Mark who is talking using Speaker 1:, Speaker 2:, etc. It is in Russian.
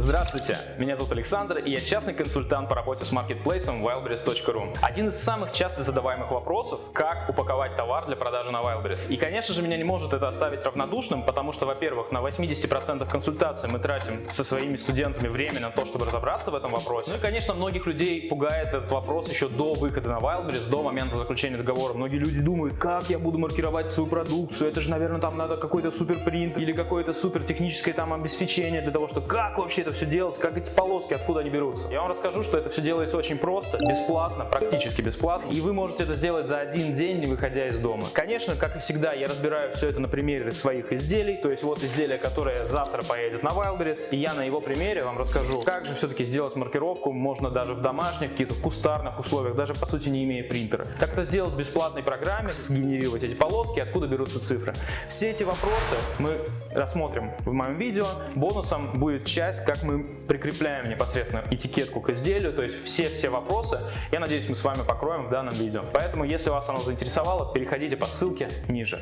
Speaker 1: Здравствуйте, меня зовут Александр, и я частный консультант по работе с маркетплейсом wildberries.ru. Один из самых часто задаваемых вопросов – как упаковать товар для продажи на Wildberries. И, конечно же, меня не может это оставить равнодушным, потому что, во-первых, на 80% консультаций мы тратим со своими студентами время на то, чтобы разобраться в этом вопросе. Ну и, конечно, многих людей пугает этот вопрос еще до выхода на Wildberries, до момента заключения договора. Многие люди думают, как я буду маркировать свою продукцию, это же, наверное, там надо какой-то супер принт или какое-то супер техническое там обеспечение для того, что как вообще это все делать, как эти полоски, откуда они берутся. Я вам расскажу, что это все делается очень просто, бесплатно, практически бесплатно, и вы можете это сделать за один день, не выходя из дома. Конечно, как и всегда, я разбираю все это на примере своих изделий, то есть вот изделие, которое завтра поедет на Wildberries, и я на его примере вам расскажу, как же все-таки сделать маркировку, можно даже в домашних, каких-то кустарных условиях, даже по сути не имея принтера. Как это сделать в бесплатной программе, сгенерировать эти полоски, откуда берутся цифры. Все эти вопросы мы рассмотрим в моем видео. Бонусом будет часть, как мы прикрепляем непосредственно этикетку к изделию, то есть все-все вопросы, я надеюсь, мы с вами покроем в данном видео. Поэтому, если вас оно заинтересовало, переходите по ссылке ниже.